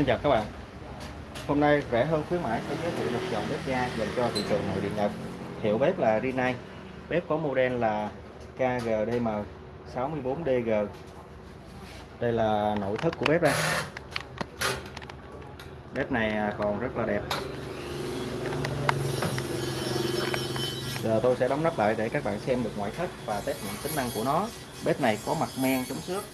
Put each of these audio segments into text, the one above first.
Xin chào các bạn. Hôm nay rẻ hơn khuyến mãi sẽ giới thiệu một dòng bếp ga dành cho thị trường nội địa Nhật. Hiệu bếp là Rinnai. Bếp có model là KGDM 64DG Đây là nội thất của bếp đây. Bếp này à, còn rất là đẹp. Giờ tôi sẽ đóng nắp lại để các bạn xem được ngoại thất và test những tính năng của nó. Bếp này có mặt men chống xước.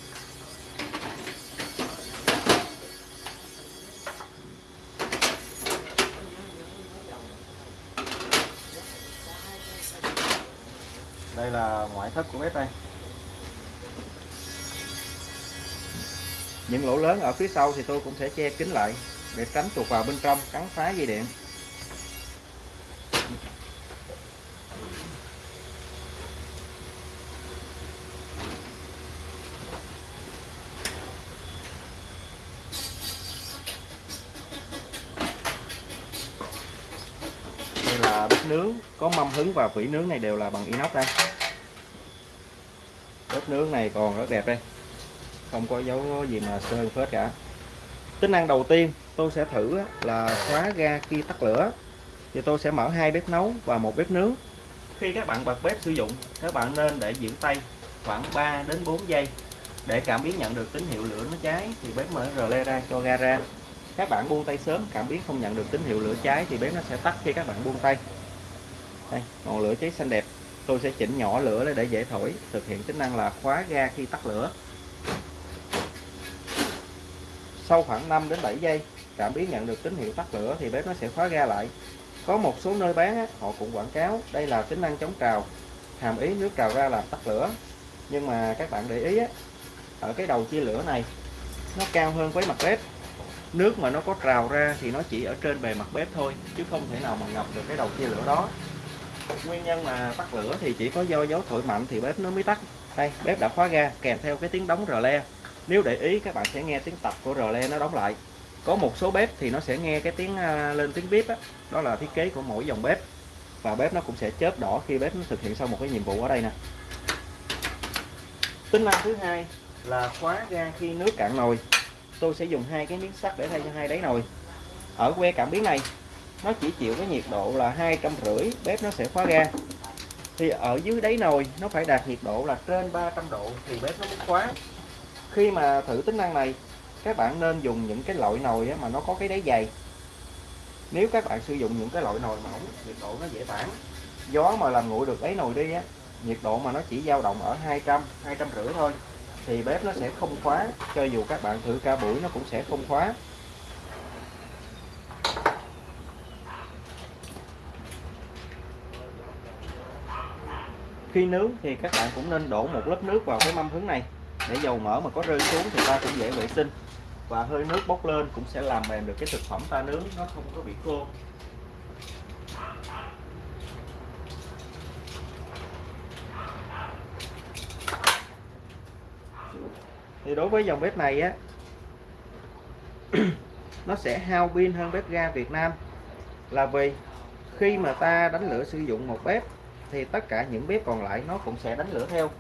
Đây là ngoại thất của bếp đây. Những lỗ lớn ở phía sau thì tôi cũng sẽ che kín lại để tránh chuột vào bên trong, cắn phá dây điện. Là bếp nướng. Có mâm hứng và vỉ nướng này đều là bằng inox đây. Bếp nướng này còn rất đẹp đây. Không có dấu gì mà sơn phết cả. Tính năng đầu tiên tôi sẽ thử là khóa ga khi tắt lửa. Thì tôi sẽ mở hai bếp nấu và một bếp nướng. Khi các bạn bật bếp sử dụng, các bạn nên để giữ tay khoảng 3 đến 4 giây. Để cảm biến nhận được tín hiệu lửa nó cháy, thì bếp mở rờ le ra cho ga ra các bạn buông tay sớm, cảm biến không nhận được tín hiệu lửa cháy thì bếp nó sẽ tắt khi các bạn buông tay. Đây, ngọn lửa cháy xanh đẹp. Tôi sẽ chỉnh nhỏ lửa để dễ thổi, thực hiện tính năng là khóa ga khi tắt lửa. Sau khoảng 5 đến 7 giây, cảm biến nhận được tín hiệu tắt lửa thì bếp nó sẽ khóa ga lại. Có một số nơi bán họ cũng quảng cáo đây là tính năng chống trào, hàm ý nước trào ra làm tắt lửa. Nhưng mà các bạn để ý ở cái đầu chia lửa này, nó cao hơn với mặt bếp nước mà nó có trào ra thì nó chỉ ở trên bề mặt bếp thôi, chứ không thể nào mà ngập được cái đầu chia lửa đó. Nguyên nhân mà tắt lửa thì chỉ có do gió thổi mạnh thì bếp nó mới tắt. Đây, bếp đã khóa ga, kèm theo cái tiếng đóng rờ le. Nếu để ý, các bạn sẽ nghe tiếng tập của rờ le nó đóng lại. Có một số bếp thì nó sẽ nghe cái tiếng à, lên tiếng bếp đó. đó là thiết kế của mỗi dòng bếp. Và bếp nó cũng sẽ chớp đỏ khi bếp nó thực hiện xong một cái nhiệm vụ ở đây nè. Tính năng thứ hai là khóa ga khi nước cạn nồi tôi sẽ dùng hai cái miếng sắt để thay cho hai đáy nồi. Ở que cảm biến này, nó chỉ chịu cái nhiệt độ là hai trăm rưỡi, bếp nó sẽ khóa ga. Thì ở dưới đáy nồi, nó phải đạt nhiệt độ là trên 300 độ thì bếp nó mới khóa. Khi mà thử tính năng này, các bạn nên dùng những cái loại nồi mà nó có cái đáy dày. Nếu các bạn sử dụng những cái loại nồi mỏng nhiệt độ nó dễ tản. Gió mà làm nguội được đáy nồi đi á, nhiệt độ mà nó chỉ dao động ở 200 200 rưỡi thôi thì bếp nó sẽ không khóa, cho dù các bạn thử ca buổi nó cũng sẽ không khóa. Khi nướng thì các bạn cũng nên đổ một lớp nước vào cái mâm hứng này. Để dầu mỡ mà có rơi xuống thì ta cũng dễ vệ sinh. Và hơi nước bốc lên cũng sẽ làm mềm được cái thực phẩm ta nướng, nó không có bị khô. Thì đối với dòng bếp này á, nó sẽ hao pin hơn bếp ga Việt Nam. Là vì khi mà ta đánh lửa sử dụng một bếp, thì tất cả những bếp còn lại nó cũng sẽ đánh lửa theo.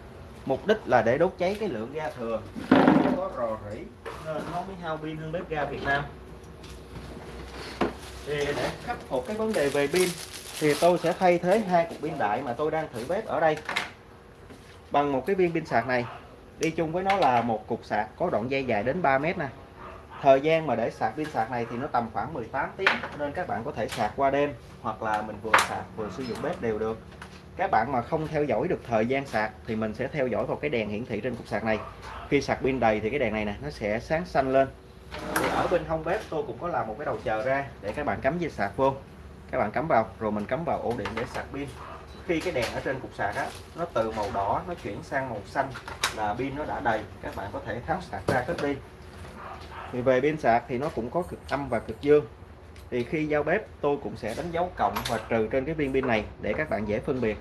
Mục đích là để đốt cháy cái lượng ga thừa. Có rò rỉ, nên nó mới hao pin hơn bếp ga Việt Nam. Thì để khắc phục cái vấn đề về pin, thì tôi sẽ thay thế hai cục pin đại mà tôi đang thử bếp ở đây bằng một cái viên pin sạc này đi chung với nó là một cục sạc có đoạn dây dài đến 3 mét nè. Thời gian mà để sạc pin sạc này thì nó tầm khoảng 18 tiếng, nên các bạn có thể sạc qua đêm hoặc là mình vừa sạc vừa sử dụng bếp đều được. Các bạn mà không theo dõi được thời gian sạc thì mình sẽ theo dõi vào cái đèn hiển thị trên cục sạc này. Khi sạc pin đầy thì cái đèn này nè, nó sẽ sáng xanh lên. Thì ở bên hông bếp tôi cũng có làm một cái đầu chờ ra để các bạn cắm dây sạc vô. Các bạn cắm vào, rồi mình cắm vào ổ điện để sạc pin khi cái đèn ở trên cục sạc á, nó từ màu đỏ nó chuyển sang màu xanh là pin nó đã đầy, các bạn có thể tháo sạc ra kết pin. Thì về pin sạc thì nó cũng có cực âm và cực dương. Thì khi giao bếp, tôi cũng sẽ đánh dấu cộng và trừ trên cái viên pin này để các bạn dễ phân biệt.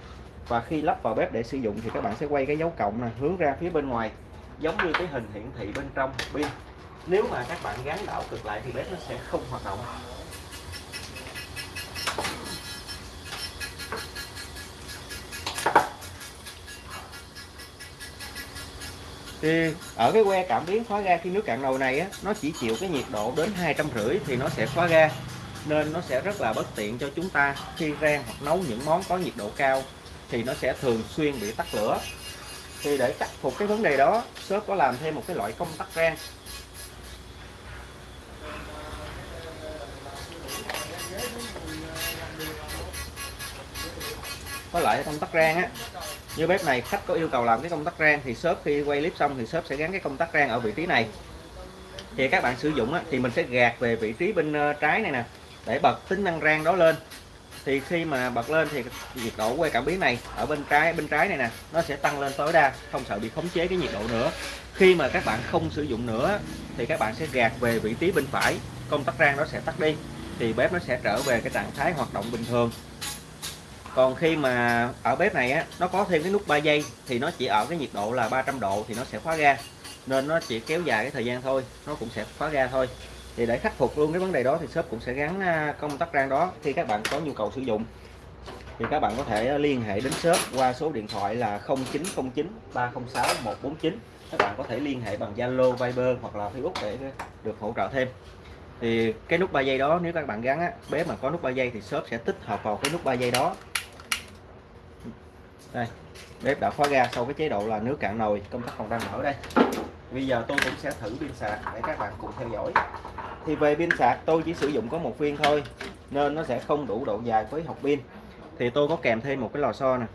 Và khi lắp vào bếp để sử dụng thì các bạn sẽ quay cái dấu cộng này hướng ra phía bên ngoài, giống như cái hình hiển thị bên trong pin. Nếu mà các bạn gắn đảo cực lại thì bếp nó sẽ không hoạt động. Thì ở cái que cảm biến khóa ga khi nước cạn đầu này á, nó chỉ chịu cái nhiệt độ đến hai trăm rưỡi thì nó sẽ khóa ga. Nên nó sẽ rất là bất tiện cho chúng ta khi rang hoặc nấu những món có nhiệt độ cao thì nó sẽ thường xuyên bị tắt lửa. Thì để khắc phục cái vấn đề đó shop có làm thêm một cái loại công tắc rang. Có loại công tắc rang á như bếp này khách có yêu cầu làm cái công tắc rang thì shop khi quay clip xong thì shop sẽ gắn cái công tắc rang ở vị trí này. Thì các bạn sử dụng á, thì mình sẽ gạt về vị trí bên ờ, trái này nè để bật tính năng rang đó lên. Thì khi mà bật lên thì nhiệt độ quay cảm biến này ở bên trái bên trái này nè nó sẽ tăng lên tối đa không sợ bị khống chế cái nhiệt độ nữa. Khi mà các bạn không sử dụng nữa thì các bạn sẽ gạt về vị trí bên phải công tắc rang nó sẽ tắt đi thì bếp nó sẽ trở về cái trạng thái hoạt động bình thường còn khi mà ở bếp này á nó có thêm cái nút 3 giây thì nó chỉ ở cái nhiệt độ là 300 độ thì nó sẽ khóa ga. Nên nó chỉ kéo dài cái thời gian thôi nó cũng sẽ khóa ga thôi. Thì để khắc phục luôn cái vấn đề đó thì shop cũng sẽ gắn à, công tắc rang đó khi các bạn có nhu cầu sử dụng. Thì các bạn có thể liên hệ đến shop qua số điện thoại là 0909 306 149 các bạn có thể liên hệ bằng Zalo, Viber hoặc là Facebook để được hỗ trợ thêm. Thì cái nút 3 giây đó nếu các bạn gắn á, bếp mà có nút 3 giây thì shop sẽ tích hợp vào cái nút 3 giây đó đây, bếp đã khóa ga sau cái chế độ là nước cạn nồi, công tắc còn đang mở đây. Bây giờ tôi cũng sẽ thử pin sạc để các bạn cùng theo dõi. Thì về pin sạc, tôi chỉ sử dụng có một viên thôi, nên nó sẽ không đủ độ dài với hộp pin. Thì tôi có kèm thêm một cái lò xo nè.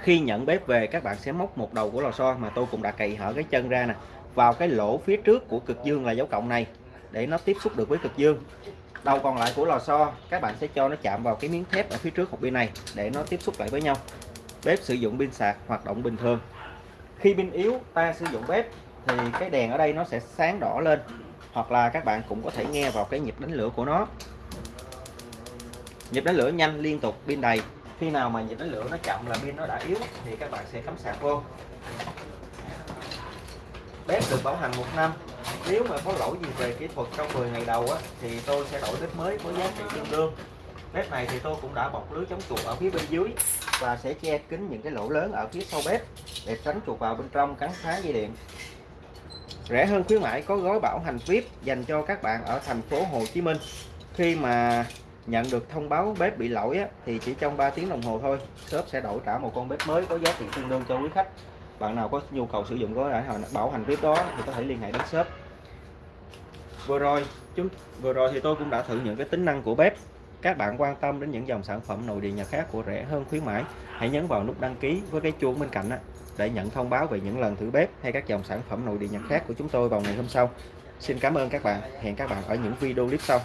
Khi nhận bếp về, các bạn sẽ móc một đầu của lò xo mà tôi cũng đã cày hở cái chân ra nè, vào cái lỗ phía trước của cực dương là dấu cộng này, để nó tiếp xúc được với cực dương. Đầu còn lại của lò xo, các bạn sẽ cho nó chạm vào cái miếng thép ở phía trước hộp pin này, để nó tiếp xúc lại với nhau bếp sử dụng pin sạc hoạt động bình thường. Khi pin yếu ta sử dụng bếp thì cái đèn ở đây nó sẽ sáng đỏ lên hoặc là các bạn cũng có thể nghe vào cái nhịp đánh lửa của nó. Nhịp đánh lửa nhanh liên tục pin đầy. Khi nào mà nhịp đánh lửa nó chậm là pin nó đã yếu thì các bạn sẽ cắm sạc vô. Bếp được bảo hành một năm. Nếu mà có lỗi gì về kỹ thuật trong 10 ngày đầu á, thì tôi sẽ đổi bếp mới với giá trị tương đương bếp này thì tôi cũng đã bọc lưới chống chuột ở phía bên dưới và sẽ che kín những cái lỗ lớn ở phía sau bếp để tránh chuột vào bên trong cắn phá dây điện. Rẻ hơn khuyến mãi có gói bảo hành VIP dành cho các bạn ở thành phố Hồ Chí Minh. Khi mà nhận được thông báo bếp bị lỗi á, thì chỉ trong 3 tiếng đồng hồ thôi shop sẽ đổi trả một con bếp mới có giá trị tương đương cho quý khách. Bạn nào có nhu cầu sử dụng gói bảo hành VIP đó thì có thể liên hệ đến shop. Vừa rồi chúng vừa rồi thì tôi cũng đã thử những cái tính năng của bếp các bạn quan tâm đến những dòng sản phẩm nội địa nhật khác của rẻ hơn khuyến mãi, hãy nhấn vào nút đăng ký với cái chuông bên cạnh để nhận thông báo về những lần thử bếp hay các dòng sản phẩm nội địa nhật khác của chúng tôi vào ngày hôm sau. Xin cảm ơn các bạn. Hẹn các bạn ở những video clip sau.